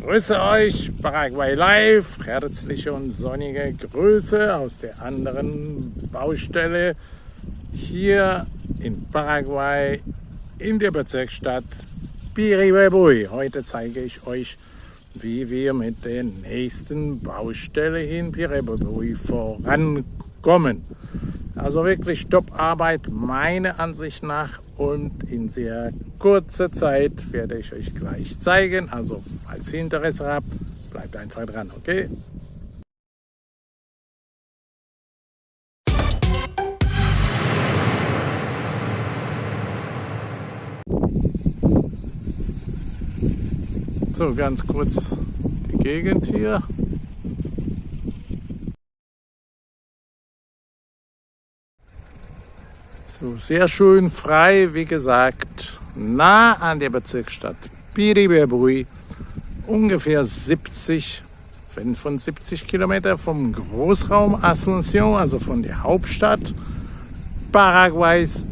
grüße euch, Paraguay Live, herzliche und sonnige Grüße aus der anderen Baustelle hier in Paraguay in der Bezirksstadt Piribebuy. Heute zeige ich euch, wie wir mit der nächsten Baustelle in Piribebuy vorankommen. Also wirklich Top-Arbeit meiner Ansicht nach und in sehr kurzer Zeit werde ich euch gleich zeigen. Also falls ihr Interesse habt, bleibt einfach dran, okay? So, ganz kurz die Gegend hier. So, sehr schön frei, wie gesagt, nah an der Bezirksstadt Piribebrui, ungefähr 70, 75 Kilometer vom Großraum Asunción, also von der Hauptstadt Paraguays,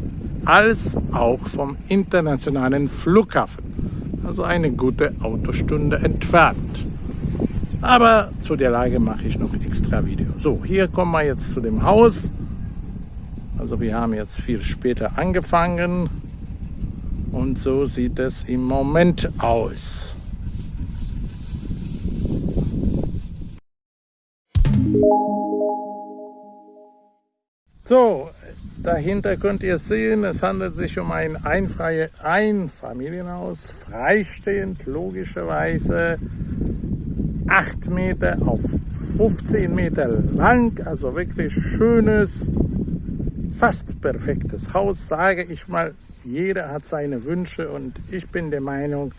als auch vom internationalen Flughafen. Also eine gute Autostunde entfernt. Aber zu der Lage mache ich noch extra Video. So, hier kommen wir jetzt zu dem Haus. Also wir haben jetzt viel später angefangen und so sieht es im Moment aus. So, dahinter könnt ihr sehen, es handelt sich um ein Einfamilienhaus, freistehend logischerweise. 8 Meter auf 15 Meter lang, also wirklich schönes, fast perfektes Haus, sage ich mal. Jeder hat seine Wünsche und ich bin der Meinung,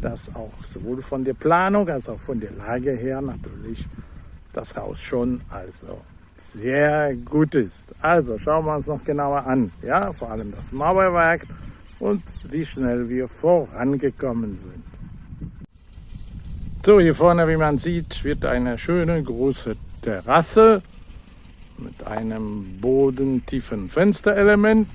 dass auch sowohl von der Planung als auch von der Lage her natürlich das Haus schon also sehr gut ist. Also schauen wir uns noch genauer an. Ja, vor allem das Mauerwerk und wie schnell wir vorangekommen sind. So, hier vorne, wie man sieht, wird eine schöne große Terrasse mit einem bodentiefen Fensterelement.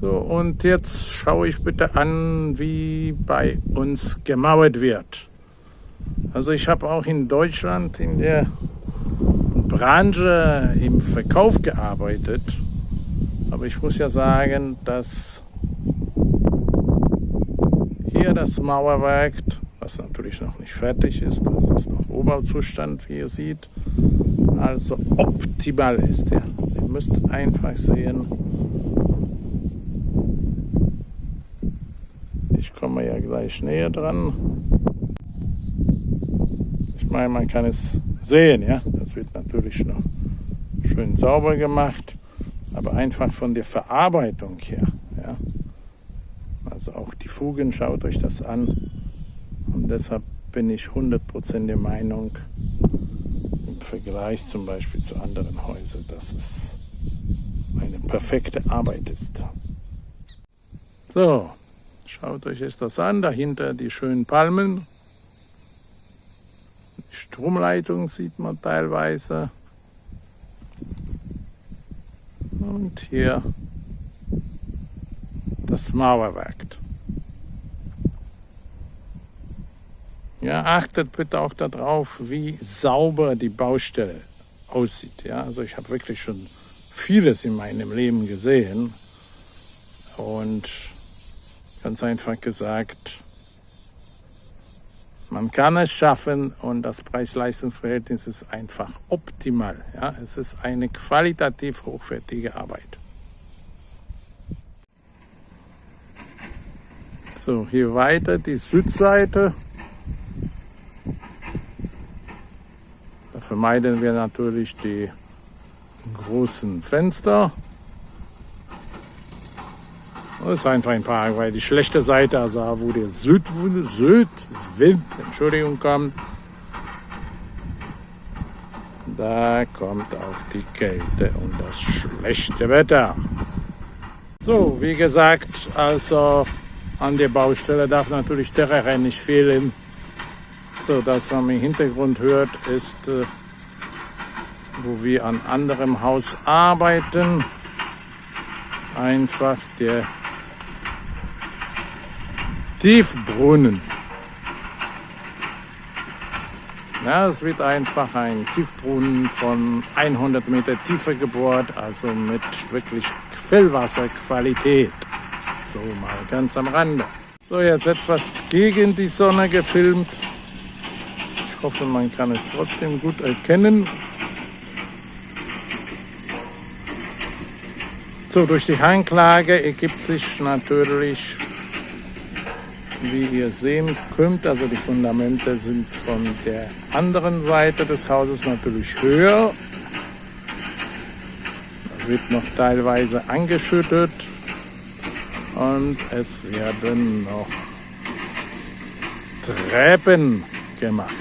So, und jetzt schaue ich bitte an, wie bei uns gemauert wird. Also ich habe auch in Deutschland in der Branche im Verkauf gearbeitet. Aber ich muss ja sagen, dass hier das Mauerwerk was natürlich noch nicht fertig ist. Das ist noch Oberbauzustand, wie ihr seht. Also optimal ist der. Ihr müsst einfach sehen. Ich komme ja gleich näher dran. Ich meine, man kann es sehen, ja. Das wird natürlich noch schön sauber gemacht, aber einfach von der Verarbeitung her, ja. Also auch die Fugen, schaut euch das an. Deshalb bin ich 100% der Meinung, im Vergleich zum Beispiel zu anderen Häusern, dass es eine perfekte Arbeit ist. So, schaut euch jetzt das an, dahinter die schönen Palmen. Die Stromleitung sieht man teilweise. Und hier das Mauerwerk. Ja, achtet bitte auch darauf, wie sauber die Baustelle aussieht. Ja, also ich habe wirklich schon vieles in meinem Leben gesehen und ganz einfach gesagt, man kann es schaffen und das Preis-Leistungs-Verhältnis ist einfach optimal. Ja, es ist eine qualitativ hochwertige Arbeit. So, hier weiter die Südseite. Vermeiden wir natürlich die großen Fenster. Das ist einfach in Paraguay die schlechte Seite, also wo der Südwind, Südwind Entschuldigung, kommt. Da kommt auch die Kälte und das schlechte Wetter. So, wie gesagt, also an der Baustelle darf natürlich Terrain nicht fehlen. So, das, was man im Hintergrund hört, ist äh, wo wir an anderem Haus arbeiten. einfach der Tiefbrunnen. Ja, es wird einfach ein Tiefbrunnen von 100 Meter Tiefe gebohrt, also mit wirklich Quellwasserqualität. So mal ganz am Rande. So, jetzt etwas gegen die Sonne gefilmt. Ich hoffe, man kann es trotzdem gut erkennen. So, durch die Hanglage ergibt sich natürlich, wie ihr sehen könnt, also die Fundamente sind von der anderen Seite des Hauses natürlich höher. Da wird noch teilweise angeschüttet und es werden noch Treppen gemacht.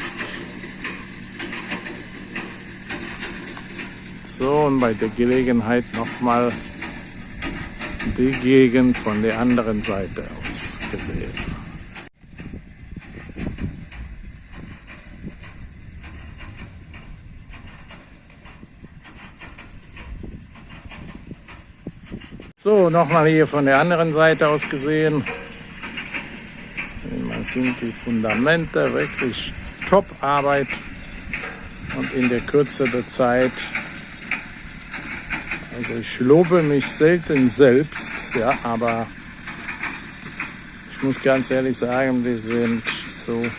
So, und bei der Gelegenheit nochmal die Gegend von der anderen Seite aus gesehen. So, nochmal hier von der anderen Seite aus gesehen. Man sind die Fundamente wirklich Top-Arbeit und in der Kürze der Zeit also ich lobe mich selten selbst, ja, aber ich muss ganz ehrlich sagen, wir sind zu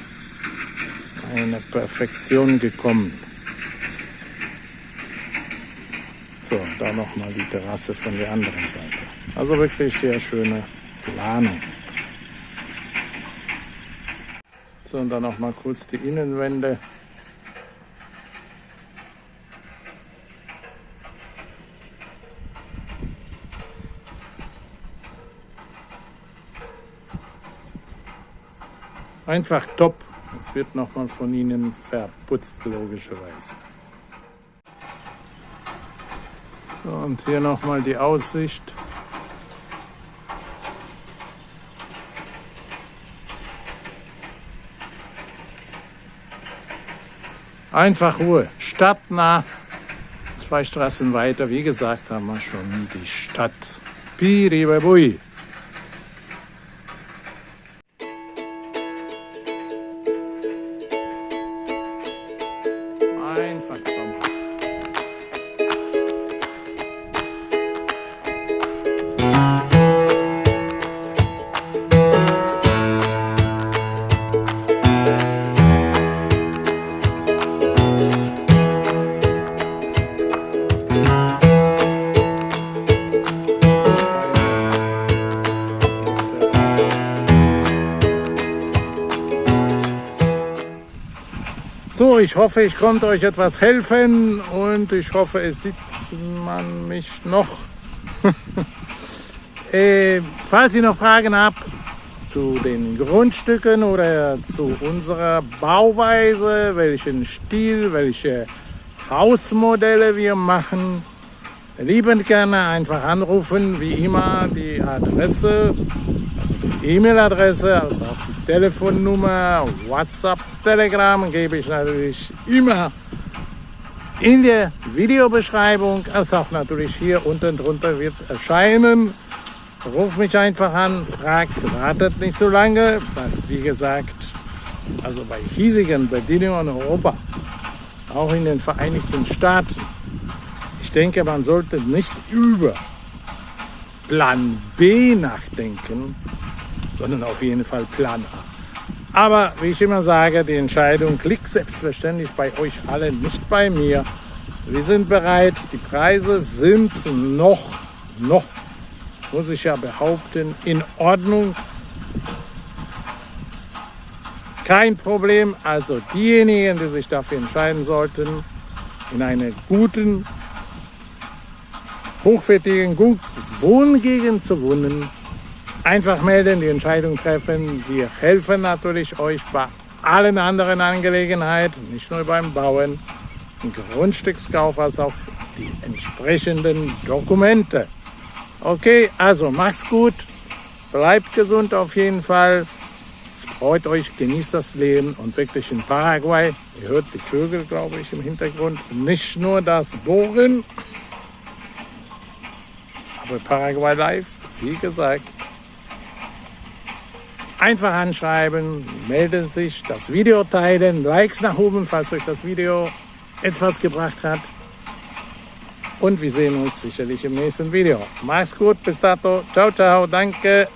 einer Perfektion gekommen. So, da nochmal die Terrasse von der anderen Seite. Also wirklich sehr schöne Planung. So, und dann nochmal kurz die Innenwände. Einfach top. Es wird nochmal von Ihnen verputzt, logischerweise. Und hier nochmal die Aussicht. Einfach Ruhe. Stadtnah. Zwei Straßen weiter. Wie gesagt, haben wir schon die Stadt Piribabui. So, ich hoffe, ich konnte euch etwas helfen und ich hoffe, es sieht man mich noch. Äh, falls ihr noch Fragen habt zu den Grundstücken oder zu unserer Bauweise, welchen Stil, welche Hausmodelle wir machen, liebend gerne einfach anrufen, wie immer die Adresse, also die E-Mail-Adresse, also auch die Telefonnummer, WhatsApp, Telegram gebe ich natürlich immer in der Videobeschreibung, als auch natürlich hier unten drunter wird erscheinen. Ruf mich einfach an, fragt, wartet nicht so lange, weil wie gesagt, also bei hiesigen Bedingungen in Europa, auch in den Vereinigten Staaten, ich denke, man sollte nicht über Plan B nachdenken, sondern auf jeden Fall Plan A. Aber wie ich immer sage, die Entscheidung liegt selbstverständlich bei euch allen, nicht bei mir. Wir sind bereit, die Preise sind noch, noch, muss ich ja behaupten, in Ordnung. Kein Problem, also diejenigen, die sich dafür entscheiden sollten, in einer guten, hochwertigen Wohngegend zu wohnen, Einfach melden, die Entscheidung treffen. Wir helfen natürlich euch bei allen anderen Angelegenheiten, nicht nur beim Bauen, Grundstückskauf, als auch die entsprechenden Dokumente. Okay, also macht's gut, bleibt gesund auf jeden Fall, freut euch, genießt das Leben und wirklich in Paraguay, ihr hört die Vögel, glaube ich, im Hintergrund, nicht nur das Bohren, für Paraguay Live. Wie gesagt, einfach anschreiben, melden sich, das Video teilen, Likes nach oben, falls euch das Video etwas gebracht hat. Und wir sehen uns sicherlich im nächsten Video. Mach's gut, bis dato. Ciao, ciao, danke.